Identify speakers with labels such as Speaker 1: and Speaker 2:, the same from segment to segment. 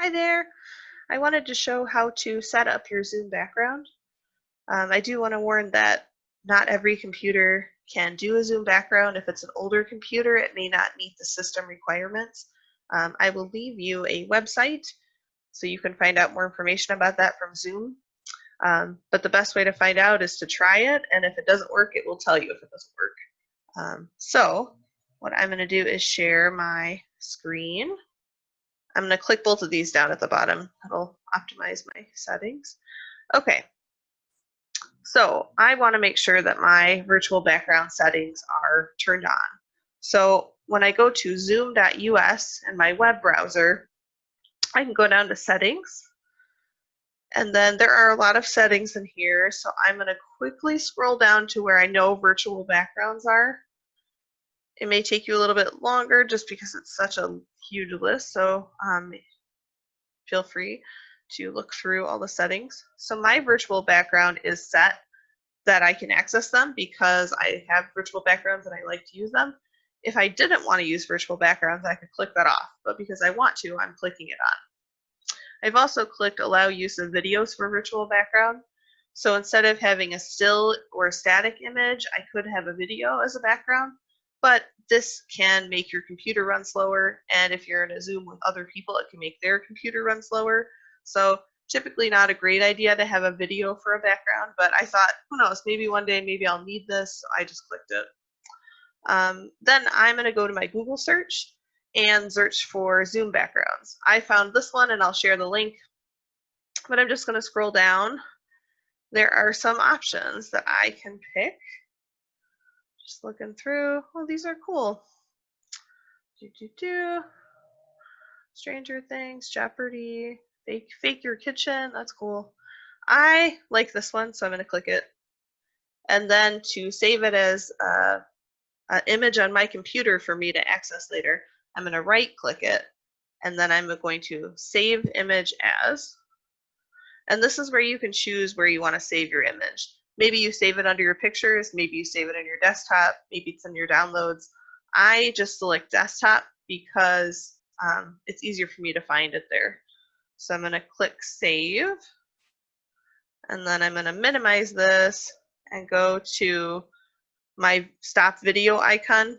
Speaker 1: Hi there. I wanted to show how to set up your Zoom background. Um, I do want to warn that not every computer can do a Zoom background. If it's an older computer, it may not meet the system requirements. Um, I will leave you a website so you can find out more information about that from Zoom. Um, but the best way to find out is to try it, and if it doesn't work, it will tell you if it doesn't work. Um, so what I'm going to do is share my screen. I'm going to click both of these down at the bottom. That'll optimize my settings. Okay. So I want to make sure that my virtual background settings are turned on. So when I go to zoom.us in my web browser, I can go down to settings. And then there are a lot of settings in here. So I'm going to quickly scroll down to where I know virtual backgrounds are. It may take you a little bit longer just because it's such a huge list. So um, feel free to look through all the settings. So my virtual background is set that I can access them because I have virtual backgrounds and I like to use them. If I didn't want to use virtual backgrounds, I could click that off. But because I want to, I'm clicking it on. I've also clicked allow use of videos for virtual background. So instead of having a still or a static image, I could have a video as a background but this can make your computer run slower. And if you're in a Zoom with other people, it can make their computer run slower. So typically not a great idea to have a video for a background, but I thought, who knows, maybe one day, maybe I'll need this. So I just clicked it. Um, then I'm going to go to my Google search and search for Zoom backgrounds. I found this one and I'll share the link, but I'm just going to scroll down. There are some options that I can pick. Just looking through. Oh, these are cool. Do do do. Stranger Things, Jeopardy, Fake Fake Your Kitchen. That's cool. I like this one, so I'm going to click it. And then to save it as uh, an image on my computer for me to access later, I'm going to right click it. And then I'm going to save image as. And this is where you can choose where you want to save your image. Maybe you save it under your pictures, maybe you save it on your desktop, maybe it's in your downloads. I just select desktop because um, it's easier for me to find it there. So I'm going to click save and then I'm going to minimize this and go to my stop video icon.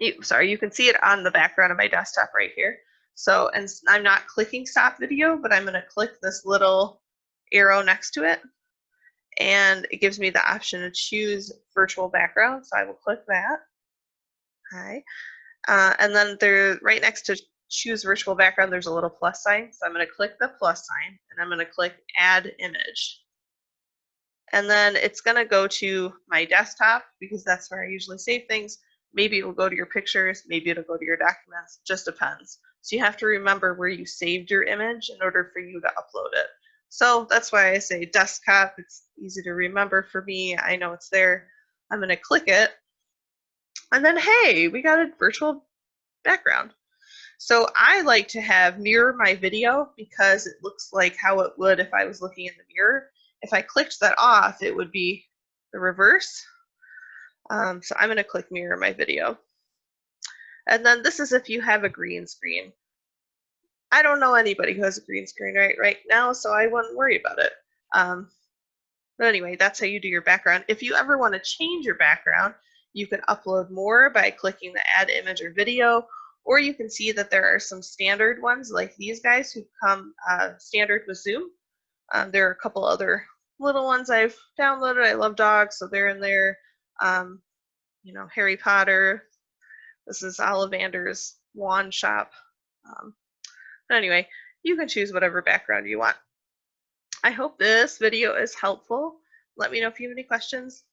Speaker 1: You, sorry, you can see it on the background of my desktop right here. So, and I'm not clicking stop video, but I'm going to click this little arrow next to it and it gives me the option to choose virtual background. So I will click that. Hi. Uh, and then there, right next to choose virtual background, there's a little plus sign. So I'm going to click the plus sign and I'm going to click add image. And then it's going to go to my desktop because that's where I usually save things. Maybe it'll go to your pictures, maybe it'll go to your documents, just depends. So you have to remember where you saved your image in order for you to upload it. So that's why I say desktop. It's easy to remember for me. I know it's there. I'm going to click it. And then, hey, we got a virtual background. So I like to have mirror my video because it looks like how it would if I was looking in the mirror. If I clicked that off, it would be the reverse. Um, so I'm going to click mirror my video. And then this is if you have a green screen. I don't know anybody who has a green screen right right now, so I wouldn't worry about it. Um, but anyway, that's how you do your background. If you ever want to change your background, you can upload more by clicking the add image or video, or you can see that there are some standard ones like these guys who come uh, standard with Zoom. Um, there are a couple other little ones I've downloaded. I love dogs, so they're in there. Um, you know, Harry Potter. This is Ollivander's wand shop. Um, anyway, you can choose whatever background you want. I hope this video is helpful. Let me know if you have any questions.